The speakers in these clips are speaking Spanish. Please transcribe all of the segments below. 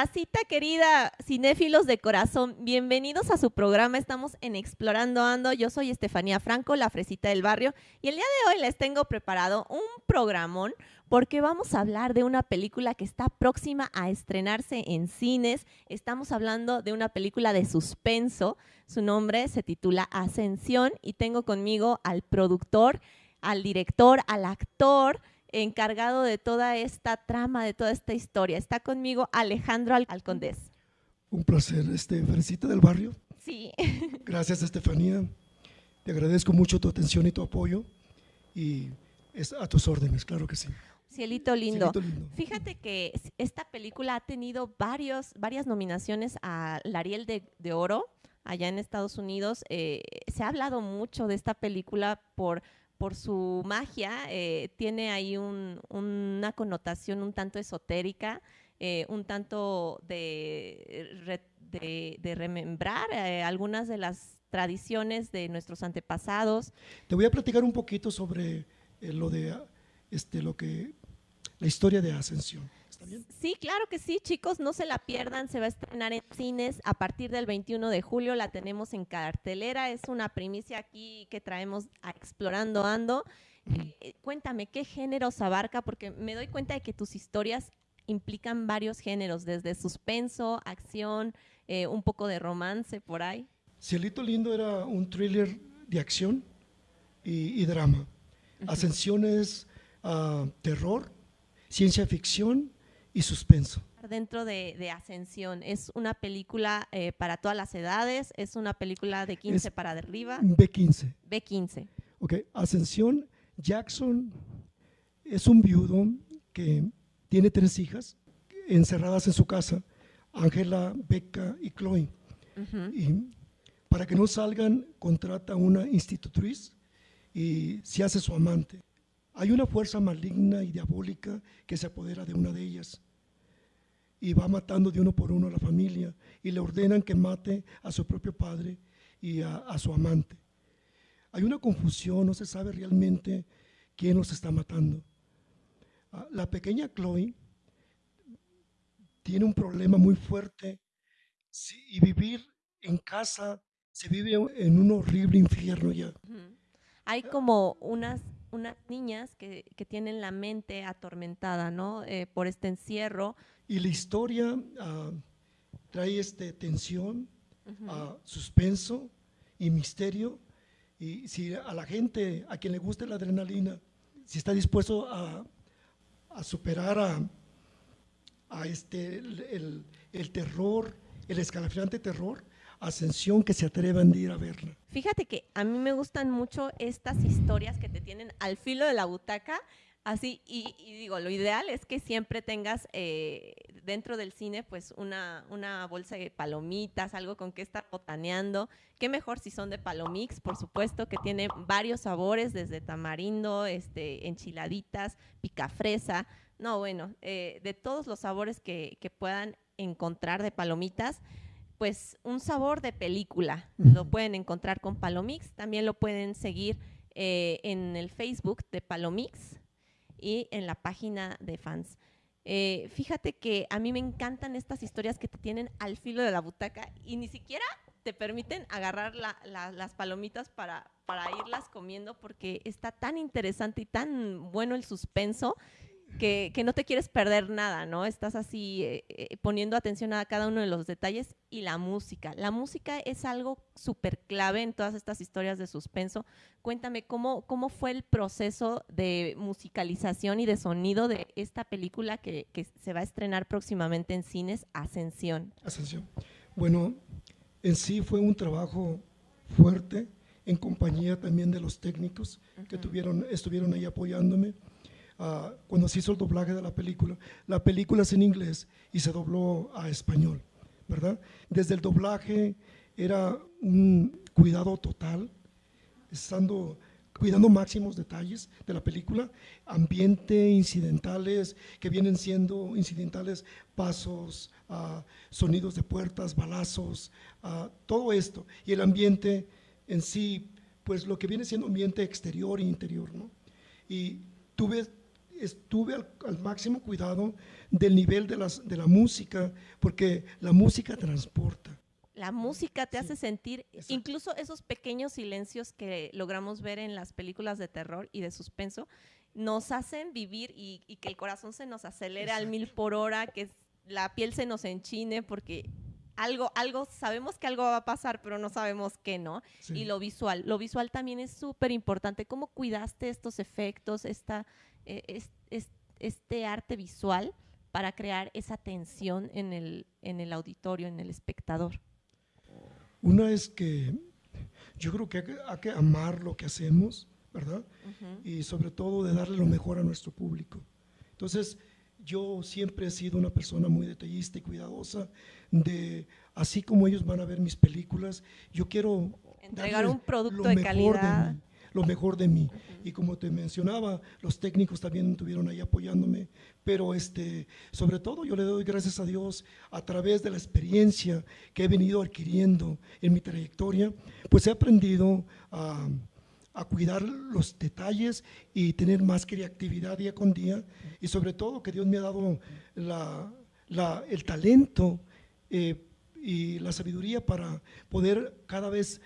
Racita querida, cinéfilos de corazón, bienvenidos a su programa. Estamos en Explorando Ando. Yo soy Estefanía Franco, la fresita del barrio, y el día de hoy les tengo preparado un programón porque vamos a hablar de una película que está próxima a estrenarse en cines. Estamos hablando de una película de suspenso. Su nombre se titula Ascensión y tengo conmigo al productor, al director, al actor encargado de toda esta trama, de toda esta historia. Está conmigo Alejandro Alcondés. Un placer, este, Felicita del Barrio. Sí. Gracias, Estefanía. Te agradezco mucho tu atención y tu apoyo y es a tus órdenes, claro que sí. Cielito lindo. Fíjate que esta película ha tenido varios, varias nominaciones a Ariel de, de, Oro allá en Estados Unidos. Eh, se ha hablado mucho de esta película por por su magia, eh, tiene ahí una connotación un tanto esotérica, eh, un tanto de, de, remembrar eh, algunas de las tradiciones de nuestros antepasados. Te voy a platicar un poquito sobre lo de este, lo que la historia de Ascensión. Sí, claro que sí, chicos, no se la pierdan, se va a estrenar en cines a partir del 21 de julio, la tenemos en cartelera, es una primicia aquí que traemos a Explorando Ando. Eh, cuéntame, ¿qué géneros abarca? Porque me doy cuenta de que tus historias implican varios géneros, desde suspenso, acción, eh, un poco de romance por ahí. Cielito Lindo era un thriller de acción y, drama. Ascensión es ah, terror, ciencia ficción y suspenso. Dentro de, Ascensión, ¿es una película eh, para todas las edades? ¿Es una película de 15 para arriba? B15. B15. Ok, Ascensión, Jackson es un viudo que tiene tres hijas encerradas en su casa, Ángela, Becca y Chloe. Y para que no salgan, contrata una institutriz y se hace su amante. Hay una fuerza maligna y diabólica que se apodera de una de ellas y va matando de uno por uno a la familia y le ordenan que mate a su propio padre y a, su amante. Hay una confusión, no se sabe realmente quién los está matando. Ah, la pequeña Chloe tiene un problema muy fuerte y vivir en casa se vive en un horrible infierno ya. Hay como unas unas niñas que, tienen la mente atormentada, ¿no? Eh, por este encierro. Y la historia ah, trae este tensión, uh suspenso y misterio. Y si a la gente, a quien le guste la adrenalina, si está dispuesto a, superar a, este, el, el terror, el escalofriante terror, Ascensión que se atrevan de ir a verla. Fíjate que a mí me gustan mucho estas historias que te tienen al filo de la butaca, así, y, digo, lo ideal es que siempre tengas eh, dentro del cine pues una, una bolsa de palomitas, algo con que estar botaneando. Qué mejor si son de palomix, por supuesto, que tiene varios sabores, desde tamarindo, este, enchiladitas, picafresa. No, bueno, eh, de todos los sabores que, que puedan encontrar de palomitas pues un sabor de película. Lo pueden encontrar con Palomix, también lo pueden seguir eh, en el Facebook de Palomix y en la página de fans. Eh, fíjate que a mí me encantan estas historias que te tienen al filo de la butaca y ni siquiera te permiten agarrar las palomitas para, para irlas comiendo porque está tan interesante y tan bueno el suspenso que, no te quieres perder nada, ¿no? Estás así eh, eh, poniendo atención a cada uno de los detalles y la música. La música es algo súper clave en todas estas historias de suspenso. Cuéntame, ¿cómo, ¿cómo fue el proceso de musicalización y de sonido de esta película que, se va a estrenar próximamente en cines, Ascensión? Ascensión. Bueno, en sí fue un trabajo fuerte en compañía también de los técnicos que tuvieron, estuvieron ahí apoyándome Ah, cuando se hizo el doblaje de la película. La película es en inglés y se dobló a español, ¿verdad? Desde el doblaje era un cuidado total, estando cuidando máximos detalles de la película, ambiente, incidentales, que vienen siendo incidentales, pasos, ah, sonidos de puertas, balazos, ah, todo esto. Y el ambiente en sí, pues lo que viene siendo ambiente exterior e interior, ¿no? Y tuve estuve al, al máximo cuidado del nivel de, las, de la música, porque la música transporta. La música te Sí, hace sentir, exacto. incluso esos pequeños silencios que logramos ver en las películas de terror y de suspenso, nos hacen vivir y, y que el corazón se nos acelere al mil por hora, que la piel se nos enchine, porque algo, algo, sabemos que algo va a pasar, pero no sabemos qué, ¿no? Sí. Y lo visual, lo visual también es súper importante. ¿Cómo cuidaste estos efectos, esta, eh, es- es- este arte visual para crear esa tensión en el, en el auditorio, en el espectador? Una es que yo creo que hay, que hay que amar lo que hacemos, ¿verdad? Ujú. Y sobre todo de darle lo mejor a nuestro público. Entonces, yo siempre he sido una persona muy detallista y cuidadosa de, así como ellos van a ver mis películas, yo quiero Entregar un producto de calidad. mí, lo mejor de mí. Y como te mencionaba, los técnicos también estuvieron ahí apoyándome, pero este, sobre todo yo le doy gracias a Dios a través de la experiencia que he venido adquiriendo en mi trayectoria, pues he aprendido a, a cuidar los detalles y tener más creatividad día con día y sobre todo que Dios me ha dado la, la- el talento eh, y la sabiduría para poder cada vez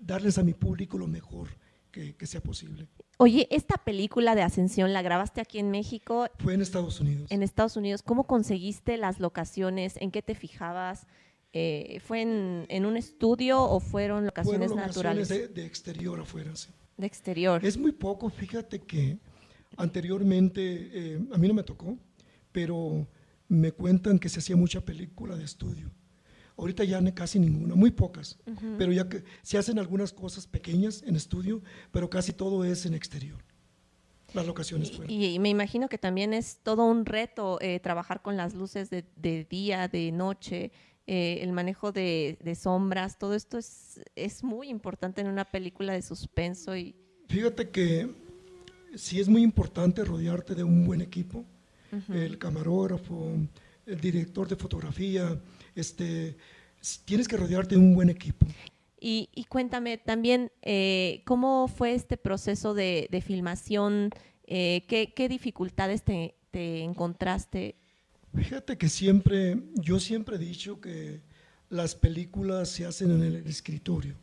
darles a mi público lo mejor que, que sea posible. Oye, esta película de Ascensión la grabaste aquí en México, Fue en Estados Unidos. en Estados Unidos. ¿Cómo conseguiste las locaciones? ¿En qué te fijabas? Eh, ¿Fue en, en un estudio o fueron locaciones Fueron naturales locaciones de, de exterior afuera. sí. De exterior? Es muy poco, fíjate que anteriormente, eh, a mí no me tocó, pero me cuentan que se hacía mucha película de estudio. Ahorita ya casi ninguna, muy pocas, pero ya que se hacen algunas cosas pequeñas en estudio, pero casi todo es en exterior. Las locaciones fuera. Y, y me imagino que también es todo un reto eh, trabajar con las luces de, de día, de noche, eh, el manejo de, de sombras, todo esto es, es muy importante en una película de suspenso y Fíjate que sí es muy importante rodearte de un buen equipo, el camarógrafo, el director de fotografía, este, tienes que rodearte de un buen equipo. Y, y cuéntame también, eh, ¿cómo fue este proceso de, de filmación? Eh, ¿qué, qué dificultades te, te encontraste? Fíjate que siempre, yo siempre he dicho que las películas se hacen en el escritorio.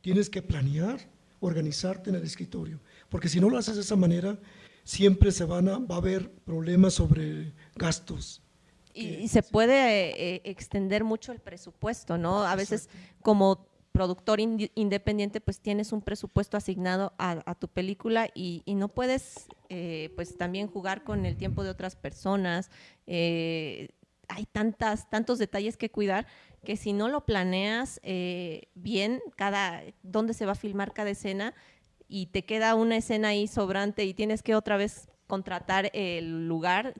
Tienes que planear, organizarte en el escritorio, porque si no lo haces de esa manera, siempre se van a, va a haber problemas sobre gastos. Y, que- y se puede eh, eh, extender mucho el presupuesto, ¿no? A veces como productor independiente, pues tienes un presupuesto asignado a, a tu película y, y no puedes, eh, pues también jugar con el tiempo de otras personas. eh, hay tantas, tantos detalles que cuidar que si no lo planeas eh, bien, cada, dónde se va a filmar cada escena y te queda una escena ahí sobrante y tienes que otra vez contratar el lugar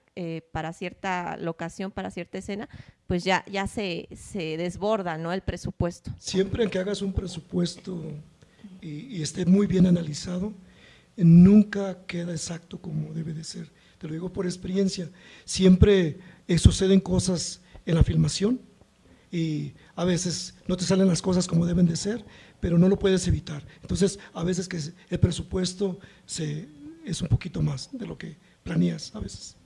para cierta locación, para cierta escena, pues ya, ya se, se desborda ¿no? el presupuesto. Siempre que hagas un presupuesto y, esté muy bien analizado, nunca queda exacto como debe de ser. Te lo digo por experiencia. Siempre eh, suceden cosas en la filmación y a veces no te salen las cosas como deben de ser, pero no lo puedes evitar. Entonces, a veces que el presupuesto se, es un poquito más de lo que planeas a veces.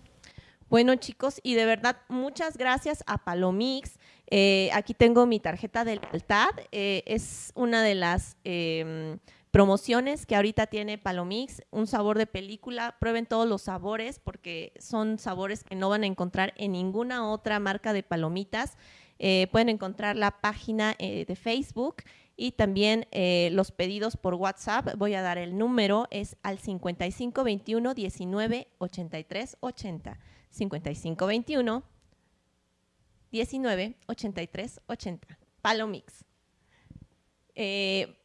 Bueno, chicos, y de verdad, muchas gracias a Palomix. Eh, aquí tengo mi tarjeta de lealtad. Eh, es una de las eh, promociones que ahorita tiene Palomix, un sabor de película. Prueben todos los sabores porque son sabores que no van a encontrar en ninguna otra marca de palomitas. Eh, pueden encontrar la página eh, de Facebook y también eh, los pedidos por WhatsApp. Voy a dar el número, es al 5521 19 83 80. 5521 19 83 80. Palomix.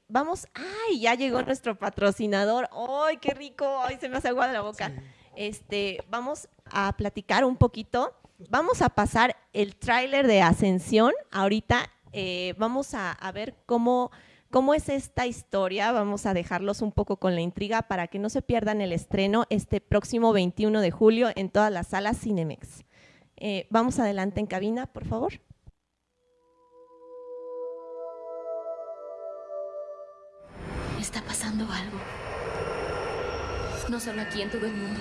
Vamos, ay, ya llegó nuestro patrocinador. ¡Ay, qué rico! ¡Ay, se me hace agua de la boca! Sí. Este, vamos a platicar un poquito. Vamos a pasar el tráiler de Ascensión. Ahorita eh, vamos a, a ver cómo, cómo es esta historia. Vamos a dejarlos un poco con la intriga para que no se pierdan el estreno este próximo 21 de julio en todas las salas Cinemex. Eh, vamos adelante en cabina, por favor. Está pasando algo. No solo aquí, en todo el mundo.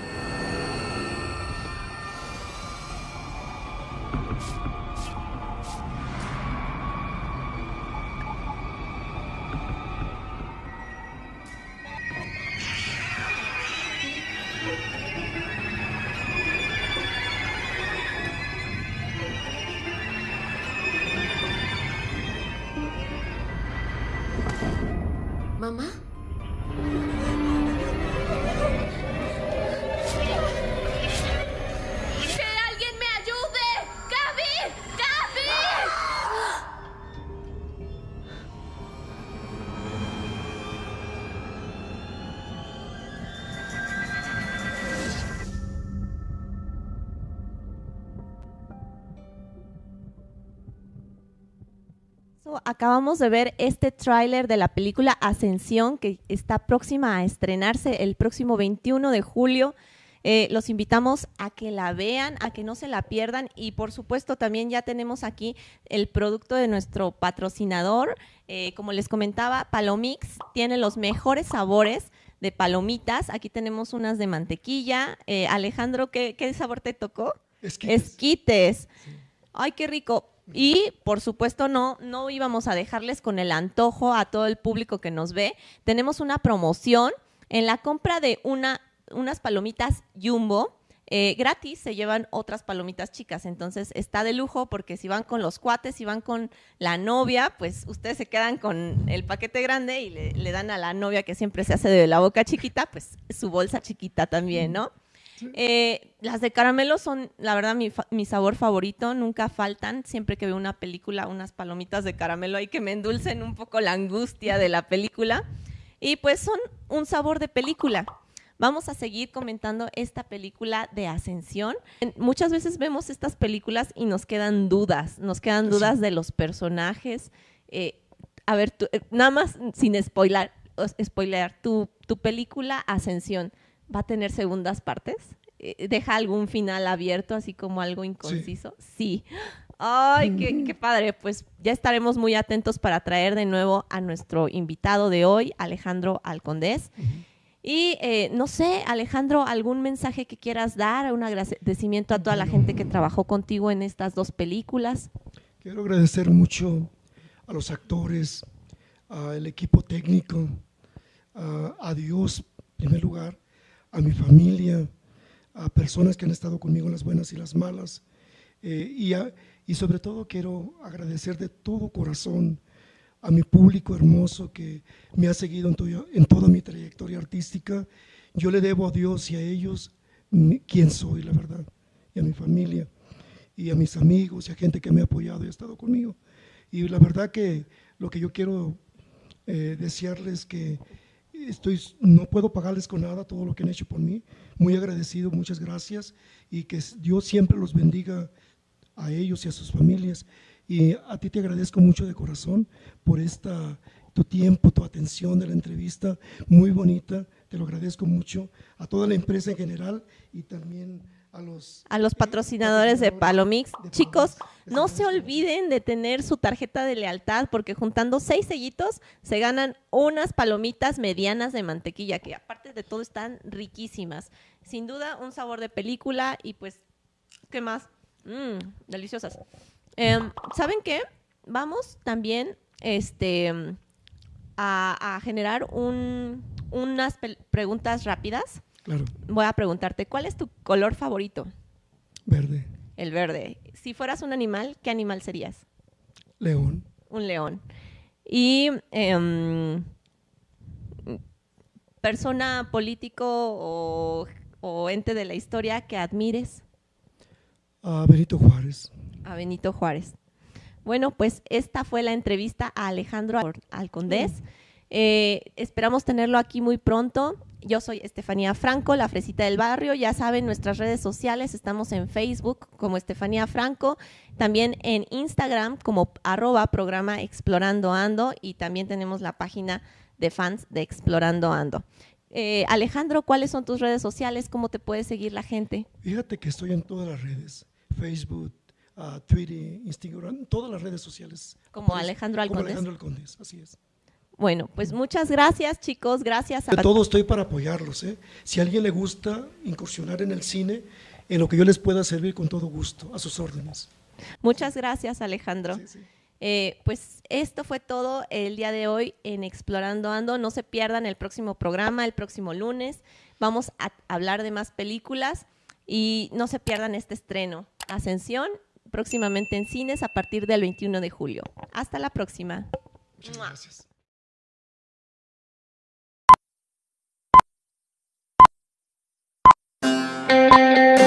Acabamos de ver este tráiler de la película Ascensión que está próxima a estrenarse el próximo 21 de julio. Eh, los invitamos a que la vean, a que no se la pierdan y por supuesto también ya tenemos aquí el producto de nuestro patrocinador. Eh, como les comentaba, Palomix tiene los mejores sabores de palomitas. Aquí tenemos unas de mantequilla. Eh, Alejandro, ¿qué, ¿qué sabor te tocó? Esquites. Esquites. Ay, qué rico. Y por supuesto no, no íbamos a dejarles con el antojo a todo el público que nos ve. Tenemos una promoción en la compra de una, unas palomitas Jumbo. eh, gratis se llevan otras palomitas chicas, entonces está de lujo porque si van con los cuates, si van con la novia, pues ustedes se quedan con el paquete grande y le, le dan a la novia que siempre se hace de la boca chiquita, pues su bolsa chiquita también, ¿no? Eh, las de caramelo son, la verdad, mi, mi sabor favorito. Nunca faltan. Siempre que veo una película, unas palomitas de caramelo hay que me endulcen un poco la angustia de la película. Y pues son un sabor de película. Vamos a seguir comentando esta película de Ascensión. En- Muchas veces vemos estas películas y nos quedan dudas. Nos quedan dudas de los personajes. Eh, a ver, tú- eh, nada más sin spoiler, spoilear, tu, tu película Ascensión va a tener segundas partes? Eh, ¿Deja algún final abierto, así como algo inconciso? Sí. Ay, qué, qué padre. Pues ya estaremos muy atentos para traer de nuevo a nuestro invitado de hoy, Alejandro Alcondés. Y eh, no sé, Alejandro, algún mensaje que quieras dar, un agradecimiento a toda la gente que trabajó contigo en estas dos películas. Quiero agradecer mucho a los actores, al equipo técnico, a, a Dios, en primer lugar, a mi familia, a personas que han estado conmigo en las buenas y las malas. eh, y, y sobre todo quiero agradecer de todo corazón a mi público hermoso que me ha seguido en, en toda mi trayectoria artística. Yo le debo a Dios y a ellos quién soy, la verdad, y a mi familia y a mis amigos y a gente que me ha apoyado y ha estado conmigo. Y la verdad que lo que yo quiero eh, desearles que estoy, no puedo pagarles con nada todo lo que han hecho por mí. Muy agradecido, muchas gracias y que Dios siempre los bendiga a ellos y a sus familias. Y a ti te agradezco mucho de corazón por esta, tu tiempo, tu atención de la entrevista, muy bonita, te lo agradezco mucho, a toda la empresa en general y también a los... A los patrocinadores de Palomix. de Chicos, no se olviden de tener su tarjeta de lealtad porque juntando seis sellitos se ganan unas palomitas medianas de mantequilla que aparte de todo están riquísimas. Sin duda un sabor de película y pues, ¿qué más? Mmm, deliciosas. Em, ¿Saben qué? Vamos también este, a, a generar un- unas preguntas rápidas. Claro, Voy a preguntarte, ¿cuál es tu color favorito? verde, El verde. Si fueras un animal, ¿qué animal serías? león. Un león. Y em, persona político o, o ente de la historia que admires a Benito Juárez. a Benito Juárez. Bueno, pues esta fue la entrevista a Alejandro Al- Alcondés. Eh, esperamos tenerlo aquí muy pronto. Yo soy Estefanía Franco, la fresita del barrio. Ya saben, nuestras redes sociales, estamos en Facebook como Estefanía Franco, también en Instagram como arroba programa Explorando Ando y también tenemos la página de fans de Explorando Ando. Eh, Alejandro, ¿cuáles son tus redes sociales? ¿Cómo te puede seguir la gente? Fíjate que estoy en todas las redes, Facebook, ah, Twitter, Instagram, todas las redes sociales. Como Alejandro Como Alcondés. Alejandro Alcondés, así es. Bueno, pues muchas gracias, chicos. Gracias a De todo estoy para apoyarlos. ¿eh? Si a alguien le gusta incursionar en el cine, en lo que yo les pueda servir con todo gusto, a sus órdenes. Muchas gracias, Alejandro. Sí, sí. Eh, pues esto fue todo el día de hoy en Explorando Ando. No se pierdan el próximo programa, el próximo lunes. Vamos a hablar de más películas y no se pierdan este estreno. Ascensión, próximamente en cines a partir del 21 de julio. Hasta la próxima. Muchas gracias. Música